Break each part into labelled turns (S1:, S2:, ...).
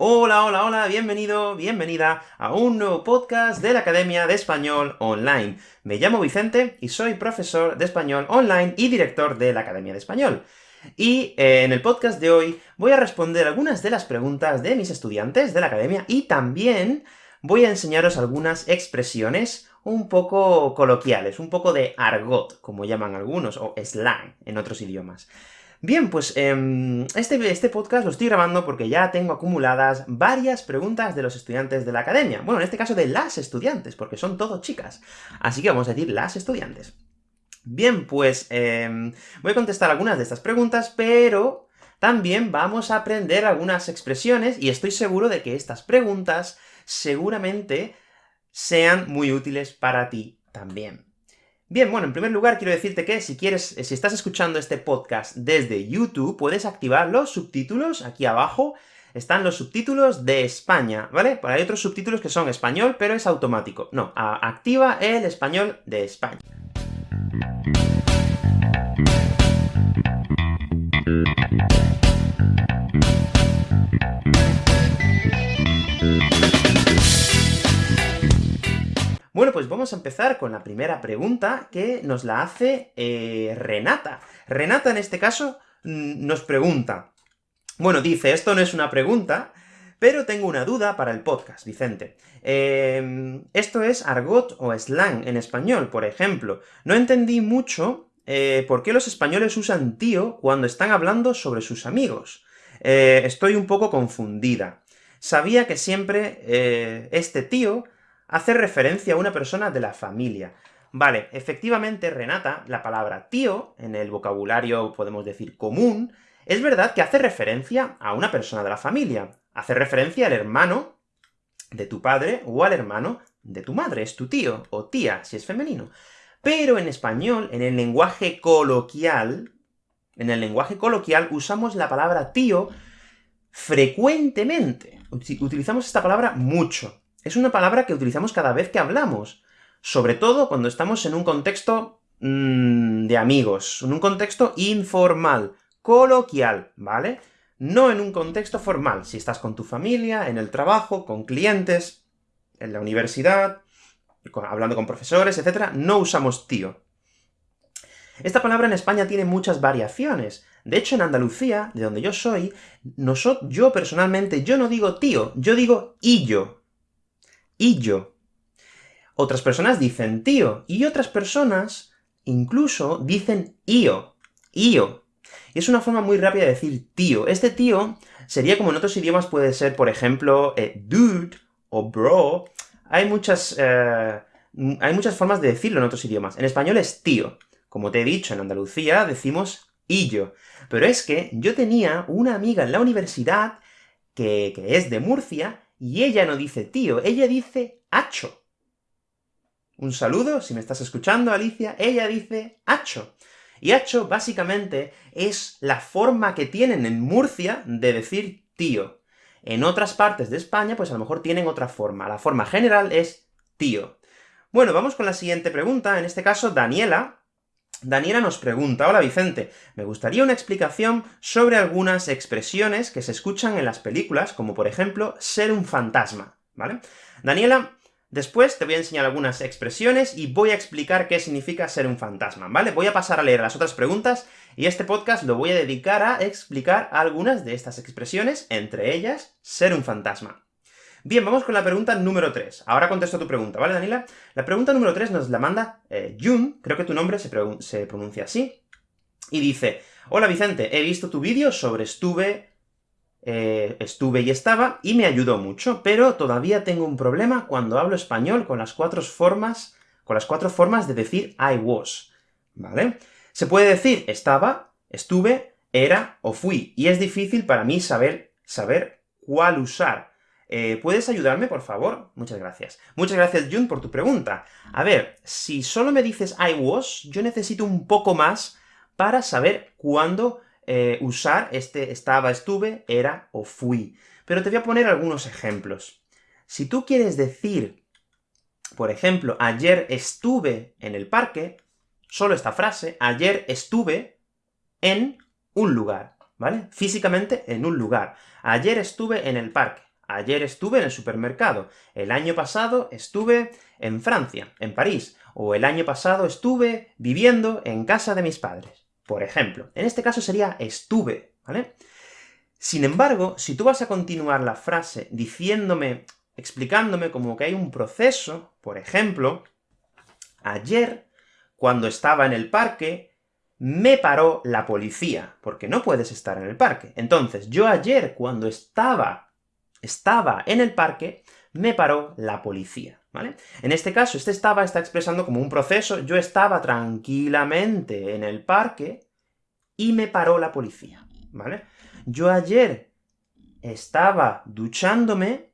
S1: Hola, hola, hola, bienvenido, bienvenida a un nuevo podcast de la Academia de Español Online. Me llamo Vicente y soy profesor de español online y director de la Academia de Español. Y eh, en el podcast de hoy voy a responder algunas de las preguntas de mis estudiantes de la Academia, y también voy a enseñaros algunas expresiones un poco coloquiales, un poco de argot, como llaman algunos, o slang en otros idiomas. Bien, pues em, este, este podcast lo estoy grabando porque ya tengo acumuladas varias preguntas de los estudiantes de la academia. Bueno, en este caso de las estudiantes, porque son todos chicas. Así que vamos a decir las estudiantes. Bien, pues em, voy a contestar algunas de estas preguntas, pero también vamos a aprender algunas expresiones, y estoy seguro de que estas preguntas seguramente sean muy útiles para ti también. Bien, bueno, en primer lugar quiero decirte que si quieres, si estás escuchando este podcast desde YouTube, puedes activar los subtítulos, aquí abajo están los subtítulos de España, ¿vale? hay otros subtítulos que son español, pero es automático. No, activa el español de España. Bueno, pues vamos a empezar con la primera pregunta, que nos la hace eh, Renata. Renata, en este caso, nos pregunta... Bueno, dice, esto no es una pregunta, pero tengo una duda para el podcast, Vicente. Em, esto es argot o slang en español, por ejemplo. No entendí mucho eh, por qué los españoles usan tío cuando están hablando sobre sus amigos. Eh, estoy un poco confundida. Sabía que siempre este tío hace referencia a una persona de la familia. Vale, efectivamente, Renata, la palabra tío, en el vocabulario, podemos decir, común, es verdad que hace referencia a una persona de la familia. Hace referencia al hermano de tu padre, o al hermano de tu madre, es tu tío, o tía, si es femenino. Pero en español, en el lenguaje coloquial, en el lenguaje coloquial usamos la palabra tío frecuentemente. Utilizamos esta palabra mucho es una palabra que utilizamos cada vez que hablamos, sobre todo cuando estamos en un contexto mm, de amigos, en un contexto informal, coloquial, ¿vale? No en un contexto formal, si estás con tu familia, en el trabajo, con clientes, en la universidad, hablando con profesores, etc., no usamos tío. Esta palabra en España tiene muchas variaciones. De hecho, en Andalucía, de donde yo soy, yo personalmente, yo no digo tío, yo digo illo, y yo. Otras personas dicen tío, y otras personas incluso dicen io, io. Y es una forma muy rápida de decir tío. Este tío sería como en otros idiomas puede ser, por ejemplo, eh, dude o bro. Hay muchas, eh, hay muchas formas de decirlo en otros idiomas. En español es tío. Como te he dicho, en Andalucía decimos illo. Pero es que yo tenía una amiga en la universidad que, que es de Murcia, y ella no dice tío, ella dice hacho. Un saludo, si me estás escuchando, Alicia, ella dice hacho. Y hacho, básicamente, es la forma que tienen en Murcia de decir tío. En otras partes de España, pues a lo mejor tienen otra forma. La forma general es tío. Bueno, vamos con la siguiente pregunta, en este caso, Daniela. Daniela nos pregunta, hola Vicente, me gustaría una explicación sobre algunas expresiones que se escuchan en las películas, como por ejemplo, ser un fantasma, ¿vale? Daniela, después te voy a enseñar algunas expresiones y voy a explicar qué significa ser un fantasma, ¿vale? Voy a pasar a leer las otras preguntas, y este podcast lo voy a dedicar a explicar algunas de estas expresiones, entre ellas, ser un fantasma. Bien, vamos con la pregunta número 3. Ahora contesto tu pregunta, ¿vale, Daniela? La pregunta número 3 nos la manda eh, Jun, creo que tu nombre se, se pronuncia así, y dice, Hola Vicente, he visto tu vídeo sobre estuve, eh, estuve y estaba, y me ayudó mucho, pero todavía tengo un problema cuando hablo español con las cuatro formas, con las cuatro formas de decir I was, ¿vale? Se puede decir estaba, estuve, era o fui, y es difícil para mí saber, saber cuál usar. Eh, ¿Puedes ayudarme, por favor? Muchas gracias. Muchas gracias, Jun, por tu pregunta. A ver, si solo me dices I was, yo necesito un poco más para saber cuándo eh, usar este estaba, estuve, era o fui. Pero te voy a poner algunos ejemplos. Si tú quieres decir, por ejemplo, ayer estuve en el parque, solo esta frase, ayer estuve en un lugar, ¿vale? Físicamente en un lugar. Ayer estuve en el parque. Ayer estuve en el supermercado. El año pasado estuve en Francia, en París. O el año pasado estuve viviendo en casa de mis padres. Por ejemplo. En este caso sería estuve, ¿vale? Sin embargo, si tú vas a continuar la frase diciéndome, explicándome como que hay un proceso, por ejemplo, ayer, cuando estaba en el parque, me paró la policía, porque no puedes estar en el parque. Entonces, yo ayer, cuando estaba, estaba en el parque, me paró la policía, ¿vale? En este caso, este estaba está expresando como un proceso, yo estaba tranquilamente en el parque, y me paró la policía, ¿vale? Yo ayer estaba duchándome,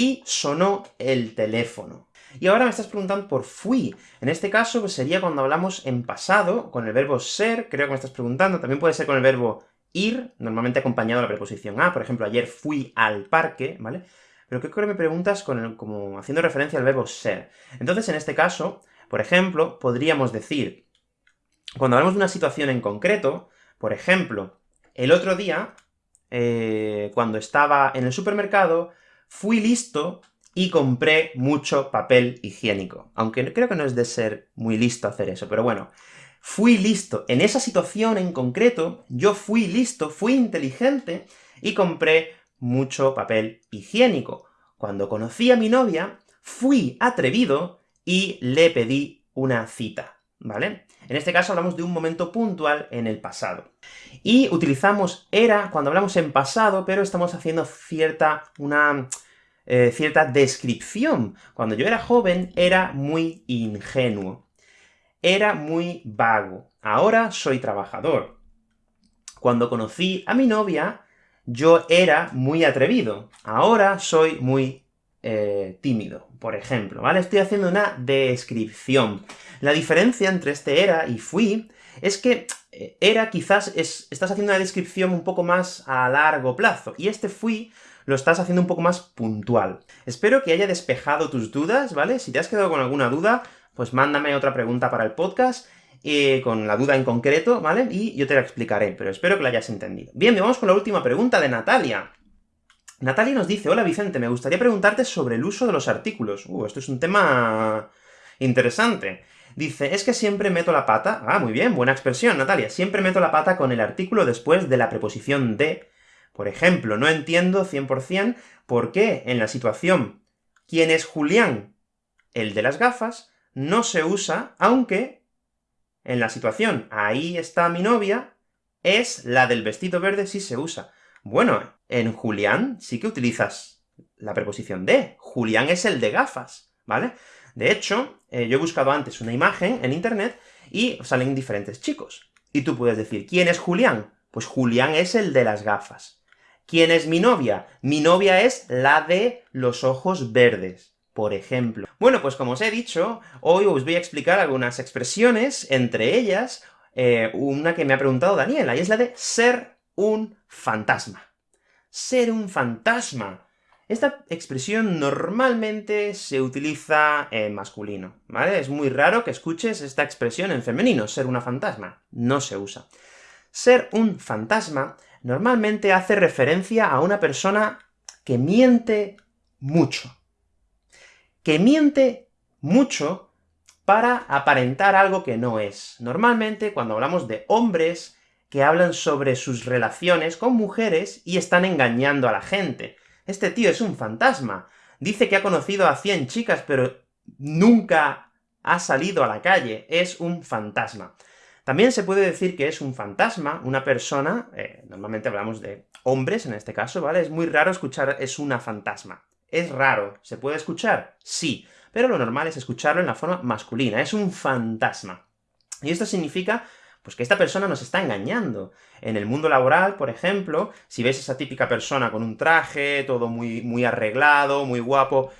S1: y sonó el teléfono. Y ahora me estás preguntando por fui. En este caso, pues sería cuando hablamos en pasado, con el verbo ser, creo que me estás preguntando, también puede ser con el verbo ir, normalmente acompañado de la preposición a, por ejemplo, ayer fui al parque, ¿vale? Pero creo que me preguntas con como haciendo referencia al verbo ser. Entonces, en este caso, por ejemplo, podríamos decir, cuando hablamos de una situación en concreto, por ejemplo, el otro día, eh, cuando estaba en el supermercado, fui listo y compré mucho papel higiénico. Aunque creo que no es de ser muy listo hacer eso, pero bueno. Fui listo. En esa situación en concreto, yo fui listo, fui inteligente, y compré mucho papel higiénico. Cuando conocí a mi novia, fui atrevido y le pedí una cita, ¿vale? En este caso hablamos de un momento puntual en el pasado. Y utilizamos era cuando hablamos en pasado, pero estamos haciendo cierta, una eh, cierta descripción. Cuando yo era joven, era muy ingenuo. Era muy vago. Ahora soy trabajador. Cuando conocí a mi novia, yo era muy atrevido. Ahora soy muy eh, tímido, por ejemplo, ¿vale? Estoy haciendo una descripción. La diferencia entre este era y fui es que eh, era quizás es, estás haciendo una descripción un poco más a largo plazo, y este fui lo estás haciendo un poco más puntual. Espero que haya despejado tus dudas, ¿vale? Si te has quedado con alguna duda, pues mándame otra pregunta para el podcast, eh, con la duda en concreto, ¿vale? Y yo te la explicaré, pero espero que la hayas entendido. Bien, vamos con la última pregunta de Natalia. Natalia nos dice, hola Vicente, me gustaría preguntarte sobre el uso de los artículos. Uh, esto es un tema interesante. Dice, es que siempre meto la pata... Ah, muy bien, buena expresión, Natalia. Siempre meto la pata con el artículo después de la preposición de, por ejemplo, no entiendo 100% por qué en la situación ¿quién es Julián? El de las gafas, no se usa, aunque en la situación ahí está mi novia, es la del vestido verde sí se usa. Bueno, en Julián sí que utilizas la preposición de. Julián es el de gafas, ¿vale? De hecho, eh, yo he buscado antes una imagen en internet, y salen diferentes chicos. Y tú puedes decir, ¿quién es Julián? Pues Julián es el de las gafas. ¿Quién es mi novia? Mi novia es la de los ojos verdes, por ejemplo. Bueno, pues como os he dicho, hoy os voy a explicar algunas expresiones, entre ellas, eh, una que me ha preguntado Daniela, y es la de ser un fantasma. Ser un fantasma. Esta expresión normalmente se utiliza en masculino, ¿vale? Es muy raro que escuches esta expresión en femenino, ser una fantasma. No se usa. Ser un fantasma normalmente hace referencia a una persona que miente mucho. Que miente mucho para aparentar algo que no es. Normalmente, cuando hablamos de hombres que hablan sobre sus relaciones con mujeres y están engañando a la gente. Este tío es un fantasma. Dice que ha conocido a 100 chicas, pero nunca ha salido a la calle. Es un fantasma. También se puede decir que es un fantasma, una persona, eh, normalmente hablamos de hombres en este caso, ¿vale? Es muy raro escuchar es una fantasma. Es raro. ¿Se puede escuchar? Sí. Pero lo normal es escucharlo en la forma masculina. Es un fantasma. Y esto significa pues que esta persona nos está engañando. En el mundo laboral, por ejemplo, si ves esa típica persona con un traje, todo muy, muy arreglado, muy guapo,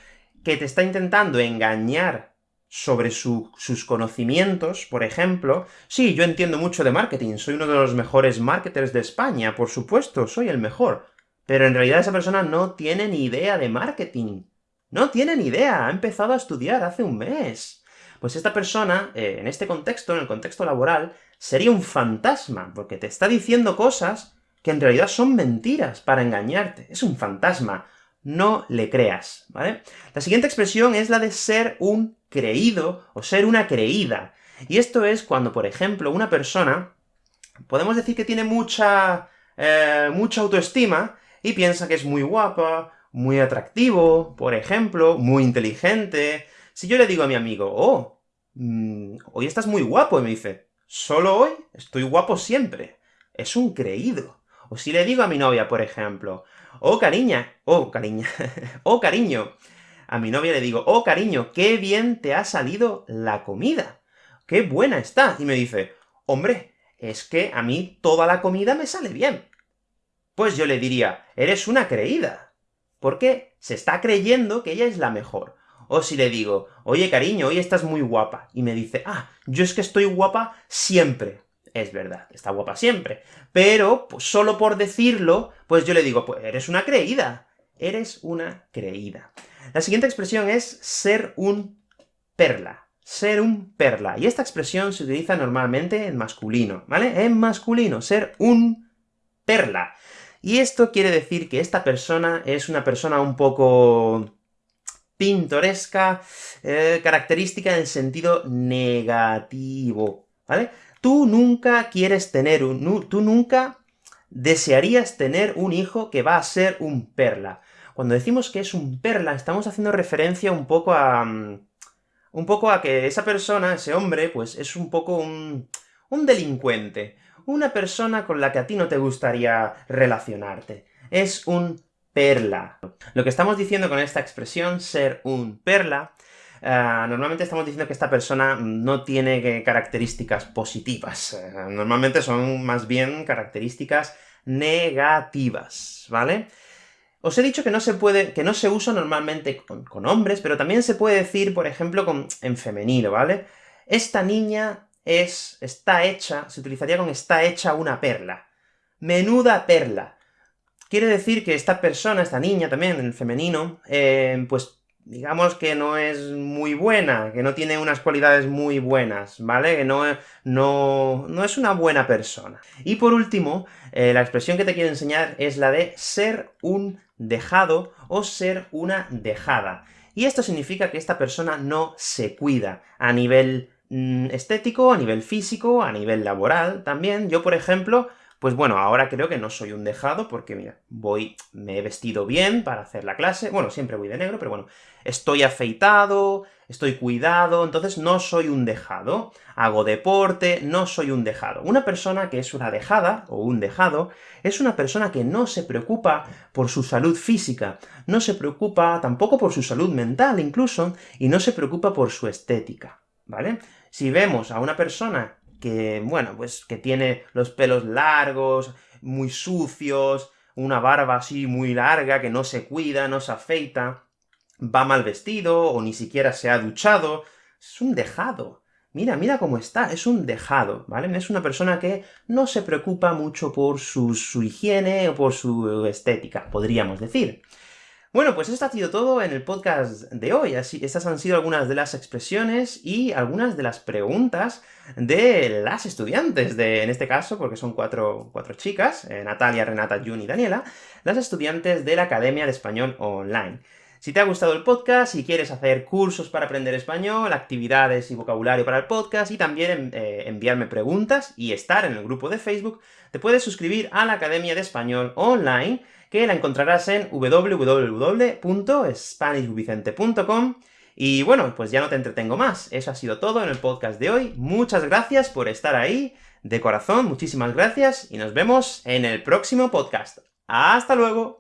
S1: que te está intentando engañar sobre sus conocimientos, por ejemplo, sí, yo entiendo mucho de marketing, soy uno de los mejores marketers de España, por supuesto, soy el mejor. Pero en realidad esa persona no tiene ni idea de marketing. No tiene ni idea, ha empezado a estudiar hace un mes. Pues esta persona, eh, en este contexto, en el contexto laboral, sería un fantasma, porque te está diciendo cosas que en realidad son mentiras para engañarte. Es un fantasma. no le creas, ¿vale? La siguiente expresión es la de ser un creído, o ser una creída. Y esto es cuando, por ejemplo, una persona, podemos decir que tiene mucha, eh, mucha autoestima, y piensa que es muy guapa, muy atractivo, por ejemplo, muy inteligente. Si yo le digo a mi amigo, oh, mm, hoy estás muy guapo, y me dice, ¿solo hoy? Estoy guapo siempre. Es un creído. O si le digo a mi novia, por ejemplo, oh cariña, oh cariña, oh cariño, a mi novia le digo, oh cariño, qué bien te ha salido la comida, qué buena está, y me dice, hombre, es que a mí toda la comida me sale bien. Pues yo le diría, eres una creída, porque se está creyendo que ella es la mejor. O si le digo, oye cariño, hoy estás muy guapa, y me dice, ah, yo es que estoy guapa siempre es verdad, está guapa siempre. Pero, pues, solo por decirlo, pues yo le digo, pues eres una creída. Eres una creída. La siguiente expresión es ser un perla. Ser un perla. Y esta expresión se utiliza normalmente en masculino, ¿vale? En masculino, ser un perla. Y esto quiere decir que esta persona es una persona un poco pintoresca, eh, característica en el sentido negativo, ¿vale? Tú nunca quieres tener un... tú nunca desearías tener un hijo que va a ser un perla. Cuando decimos que es un perla, estamos haciendo referencia un poco a... Mm, un poco a que esa persona, ese hombre, pues es un poco un, un delincuente. Una persona con la que a ti no te gustaría relacionarte. Es un perla. Lo que estamos diciendo con esta expresión, ser un perla, Ah, normalmente estamos diciendo que esta persona no tiene características positivas. Eh, normalmente son más bien características negativas, ¿vale? Os he dicho que no se puede, que no se usa normalmente con, hombres, pero también se puede decir, por ejemplo, con, en femenino, ¿vale? Esta niña es, está hecha, se utilizaría con está hecha una perla. Menuda perla. Quiere decir que esta persona, esta niña también, en femenino, eh, pues digamos que no es muy buena, que no tiene unas cualidades muy buenas, ¿vale? Que no, no, no es una buena persona. Y por último, eh, la expresión que te quiero enseñar es la de ser un dejado o ser una dejada. Y esto significa que esta persona no se cuida a nivel estético, a nivel físico, a nivel laboral también. Yo, por ejemplo, pues bueno, ahora creo que no soy un dejado, porque mira, voy, me he vestido bien para hacer la clase, bueno, siempre voy de negro, pero bueno, estoy afeitado, estoy cuidado, entonces no soy un dejado. Hago deporte, no soy un dejado. Una persona que es una dejada, o un dejado, es una persona que no se preocupa por su salud física, no se preocupa tampoco por su salud mental incluso, y no se preocupa por su estética, ¿vale? Si vemos a una persona que, bueno, pues que tiene los pelos largos, muy sucios, una barba así muy larga, que no se cuida, no se afeita, va mal vestido, o ni siquiera se ha duchado, es un dejado. Mira, mira cómo está, es un dejado, ¿vale? Es una persona que no se preocupa mucho por su, su higiene o por su estética, podríamos decir. Bueno, pues esto ha sido todo en el podcast de hoy. Así, estas han sido algunas de las expresiones y algunas de las preguntas de las estudiantes, de, en este caso, porque son cuatro, cuatro chicas, eh, Natalia, Renata, Jun y Daniela, las estudiantes de la Academia de Español Online. Si te ha gustado el podcast, si quieres hacer cursos para aprender español, actividades y vocabulario para el podcast, y también eh, enviarme preguntas y estar en el grupo de Facebook, te puedes suscribir a la Academia de Español Online, que la encontrarás en www.spanishvicente.com, y bueno, pues ya no te entretengo más. Eso ha sido todo en el podcast de hoy. Muchas gracias por estar ahí. De corazón, muchísimas gracias, y nos vemos en el próximo podcast. ¡Hasta luego!